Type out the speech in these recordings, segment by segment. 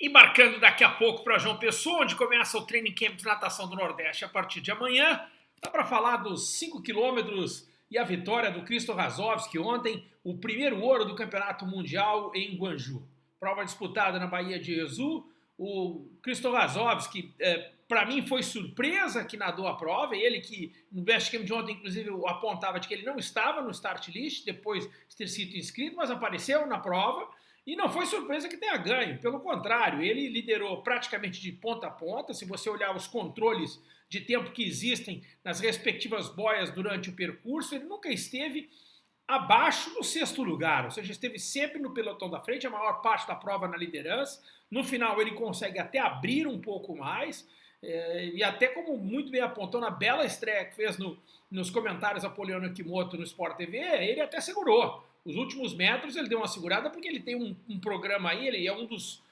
Embarcando daqui a pouco para João Pessoa, onde começa o Training Camp de Natação do Nordeste a partir de amanhã. Dá para falar dos 5 quilômetros e a vitória do Cristo Razovski ontem, o primeiro ouro do Campeonato Mundial em Guanju. Prova disputada na Bahia de Jesus. O Cristo Razovski, é, para mim, foi surpresa que nadou a prova. Ele que no Best Camp de ontem, inclusive, apontava de que ele não estava no start list depois de ter sido inscrito, mas apareceu na prova. E não foi surpresa que tenha ganho, pelo contrário, ele liderou praticamente de ponta a ponta. Se você olhar os controles de tempo que existem nas respectivas boias durante o percurso, ele nunca esteve abaixo do sexto lugar, ou seja, esteve sempre no pelotão da frente, a maior parte da prova na liderança. No final, ele consegue até abrir um pouco mais, é, e até como muito bem apontou na bela estreia que fez no, nos comentários a Poliano Kimoto no Sport TV, ele até segurou os últimos metros ele deu uma segurada porque ele tem um, um programa aí, ele é um dos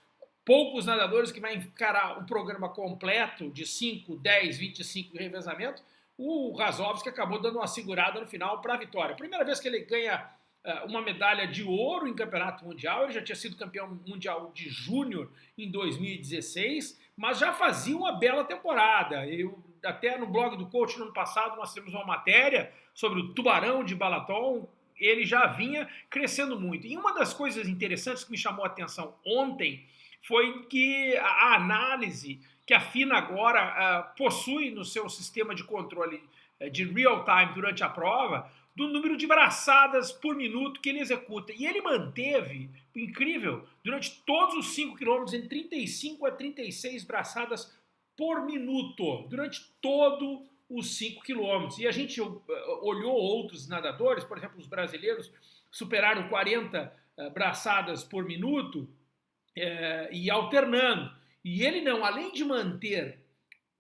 poucos nadadores que vai encarar um programa completo de 5, 10, 25 de revezamento. O Razovski acabou dando uma segurada no final para a vitória. Primeira vez que ele ganha uh, uma medalha de ouro em campeonato mundial, ele já tinha sido campeão mundial de júnior em 2016, mas já fazia uma bela temporada. Eu, até no blog do coach no ano passado nós temos uma matéria sobre o tubarão de Balaton, ele já vinha crescendo muito. E uma das coisas interessantes que me chamou a atenção ontem foi que a análise que a FINA agora uh, possui no seu sistema de controle uh, de real time durante a prova, do número de braçadas por minuto que ele executa. E ele manteve, incrível, durante todos os 5 quilômetros, em 35 a 36 braçadas por minuto, durante todo os 5 quilômetros. E a gente uh, olhou outros nadadores, por exemplo, os brasileiros superaram 40 uh, braçadas por minuto uh, e alternando. E ele não, além de manter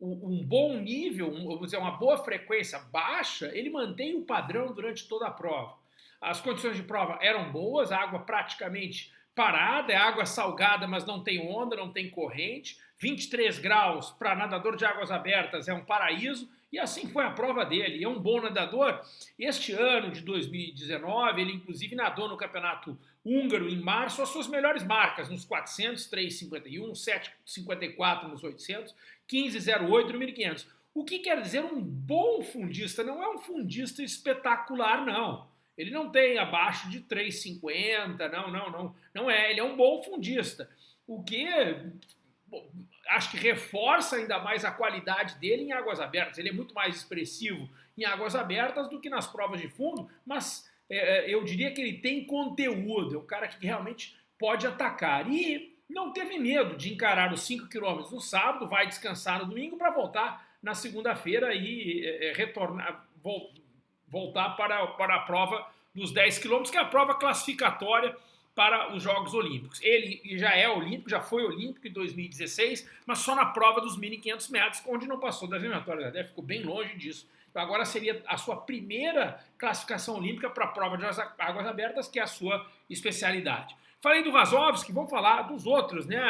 um, bom nível, vamos dizer, uma boa frequência baixa, ele mantém o padrão durante toda a prova. As condições de prova eram boas, a água praticamente parada, é água salgada, mas não tem onda, não tem corrente. 23 graus para nadador de águas abertas é um paraíso. E assim foi a prova dele. É um bom nadador. Este ano de 2019, ele inclusive nadou no campeonato húngaro em março as suas melhores marcas nos 400, 3,51, 7,54 nos 800, 15,08 no 1500. O que quer dizer um bom fundista? Não é um fundista espetacular, não. Ele não tem abaixo de 3,50, não, não, não. Não é, ele é um bom fundista. O que acho que reforça ainda mais a qualidade dele em águas abertas. Ele é muito mais expressivo em águas abertas do que nas provas de fundo, mas é, é eu diria que ele tem conteúdo, é um cara que realmente pode atacar. E não teve medo de encarar os 5 km no sábado, vai descansar no domingo para voltar na segunda-feira e é, é retornar, voltar para, para a prova dos 10 km, que é a prova classificatória para os Jogos Olímpicos. Ele já é olímpico, já foi olímpico em 2016, mas só na prova dos 1.500 metros, onde não passou das eliminatórias, até ficou bem longe disso. Então agora seria a sua primeira classificação olímpica para a prova de águas abertas, que é a sua especialidade. Falei do Vasovski, vamos falar dos outros, né?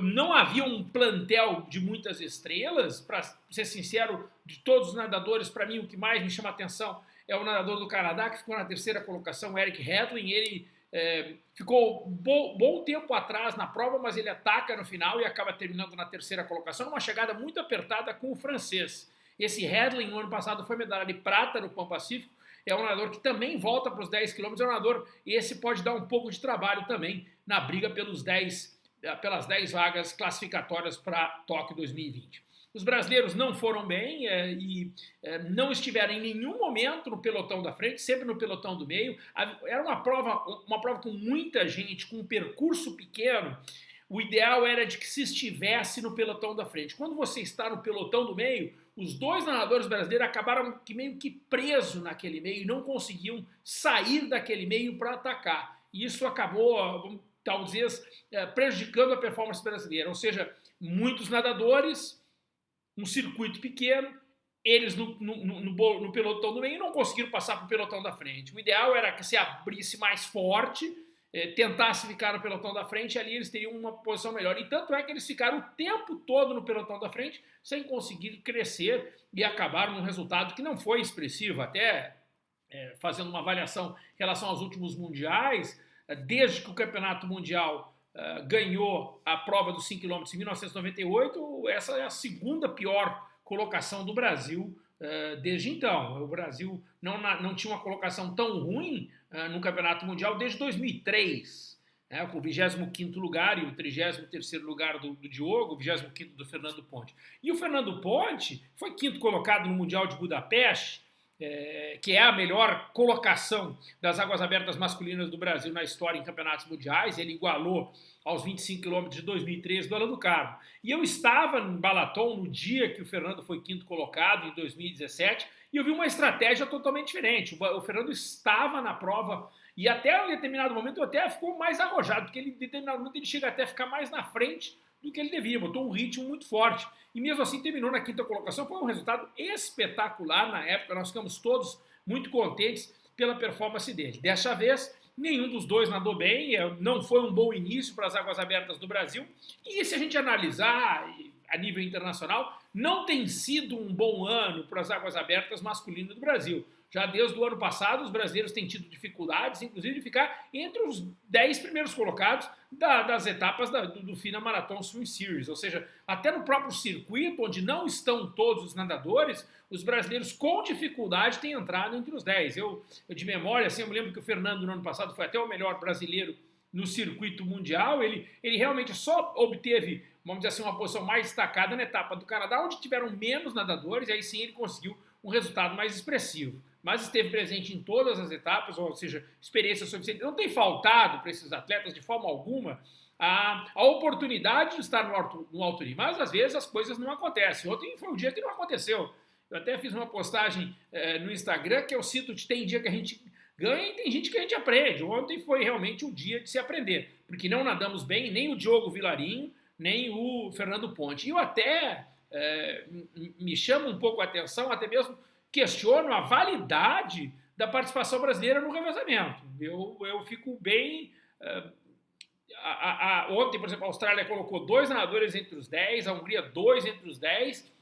Não havia um plantel de muitas estrelas, para ser sincero, de todos os nadadores, para mim o que mais me chama atenção é o nadador do Canadá, que ficou na terceira colocação, Eric Hedlin, ele é, ficou bom, bom tempo atrás na prova, mas ele ataca no final e acaba terminando na terceira colocação, uma chegada muito apertada com o francês. Esse Hedlin, no ano passado, foi medalha de prata no Pão Pacífico, é um nadador que também volta para os 10 km, é um nadador, e esse pode dar um pouco de trabalho também na briga pelos 10, pelas 10 vagas classificatórias para Tóquio 2020. Os brasileiros não foram bem é, e é, não estiveram em nenhum momento no pelotão da frente, sempre no pelotão do meio. Era uma prova, uma prova com muita gente, com um percurso pequeno. O ideal era de que se estivesse no pelotão da frente. Quando você está no pelotão do meio, os dois nadadores brasileiros acabaram que meio que presos naquele meio e não conseguiam sair daquele meio para atacar. E isso acabou, talvez, é, prejudicando a performance brasileira. Ou seja, muitos nadadores um circuito pequeno, eles no, no, no, no, pelotão do meio não conseguiram passar para o pelotão da frente. O ideal era que se abrisse mais forte, eh, tentasse ficar no pelotão da frente, ali eles teriam uma posição melhor. E tanto é que eles ficaram o tempo todo no pelotão da frente, sem conseguir crescer, e acabaram num resultado que não foi expressivo. Até eh, fazendo uma avaliação em relação aos últimos mundiais, eh, desde que o campeonato mundial uh, ganhou a prova dos 5 km em 1998, essa é a segunda pior colocação do Brasil uh, desde então. O Brasil não, não tinha uma colocação tão ruim uh, no Campeonato Mundial desde 2003 né, com o 25 lugar e o 33 lugar do, do Diogo, o 25 do Fernando Ponte. E o Fernando Ponte foi quinto colocado no Mundial de Budapeste, é, que é a melhor colocação das águas abertas masculinas do Brasil na história em campeonatos mundiais. Ele igualou aos 25 quilômetros de 2013 do Alan do Carmo. E eu estava em Balaton no dia que o Fernando foi quinto colocado, em 2017, e eu vi uma estratégia totalmente diferente. O Fernando estava na prova e até em determinado momento até ficou mais arrojado, porque ele, em determinado momento ele chega até a ficar mais na frente do que ele devia, botou um ritmo muito forte. E mesmo assim terminou na quinta colocação, foi um resultado espetacular na época, nós ficamos todos muito contentes pela performance dele. Dessa vez, nenhum dos dois nadou bem, é, não foi um bom início para as águas abertas do Brasil. E se a gente analisar a nível internacional, não tem sido um bom ano para as águas abertas masculinas do Brasil. Já desde o ano passado, os brasileiros têm tido dificuldades, inclusive, de ficar entre os 10 primeiros colocados da, das etapas da, do, do FINA Marathon Swim Series. Ou seja, até no próprio circuito, onde não estão todos os nadadores, os brasileiros com dificuldade têm entrado entre os 10. Eu, eu de memória, assim, eu me lembro que o Fernando, no ano passado, foi até o melhor brasileiro no circuito mundial. Ele, ele realmente só obteve, vamos dizer assim, uma posição mais destacada na etapa do Canadá, onde tiveram menos nadadores, e aí sim ele conseguiu um resultado mais expressivo mas esteve presente em todas as etapas, ou seja, experiência suficiente. Não tem faltado para esses atletas, de forma alguma, a, a oportunidade de estar no alto, no alto nível. Mas, às vezes, as coisas não acontecem. Ontem foi um dia que não aconteceu. Eu até fiz uma postagem é, no Instagram que eu cito que tem dia que a gente ganha e tem gente que a gente aprende. Ontem foi realmente um dia de se aprender, porque não nadamos bem, nem o Diogo Vilarinho, nem o Fernando Ponte. E eu até é, me chama um pouco a atenção, até mesmo questiono a validade da participação brasileira no revezamento. Eu, eu fico bem... Uh, a, a, ontem, por exemplo, a Austrália colocou dois nadadores entre os 10, a Hungria dois entre os 10.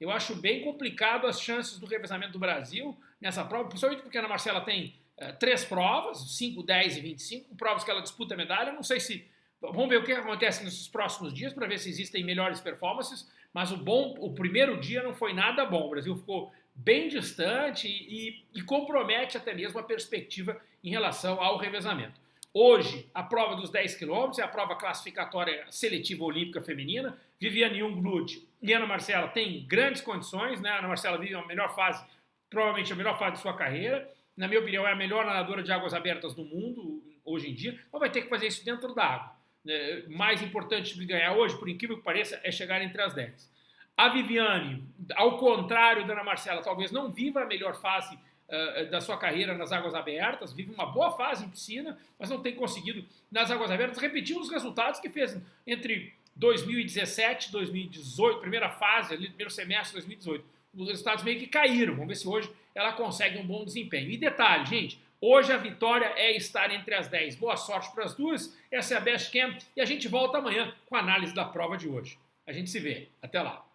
Eu acho bem complicado as chances do revezamento do Brasil nessa prova, principalmente porque a Ana Marcela tem uh, três provas, 5, 10 e 25, provas que ela disputa medalha. Não sei se... Vamos ver o que acontece nesses próximos dias para ver se existem melhores performances, mas o bom, o primeiro dia não foi nada bom. O Brasil ficou bem distante e, e, compromete até mesmo a perspectiva em relação ao revezamento. Hoje, a prova dos 10 quilômetros é a prova classificatória seletiva olímpica feminina. Viviane Jungblut e Ana Marcela têm grandes condições, né? Ana Marcela vive a melhor fase, provavelmente a melhor fase de sua carreira. Na minha opinião, é a melhor nadadora de águas abertas do mundo hoje em dia, mas vai ter que fazer isso dentro da água. É, mais importante de ganhar hoje, por incrível que pareça, é chegar entre as 10. A Viviane, ao contrário da Ana Marcela, talvez não viva a melhor fase uh, da sua carreira nas águas abertas, vive uma boa fase em piscina, mas não tem conseguido nas águas abertas repetir os resultados que fez entre 2017 e 2018, primeira fase, ali, primeiro semestre de 2018. Os resultados meio que caíram. Vamos ver se hoje ela consegue um bom desempenho. E detalhe, gente, hoje a vitória é estar entre as 10. Boa sorte para as duas. Essa é a Best Camp e a gente volta amanhã com a análise da prova de hoje. A gente se vê. Até lá.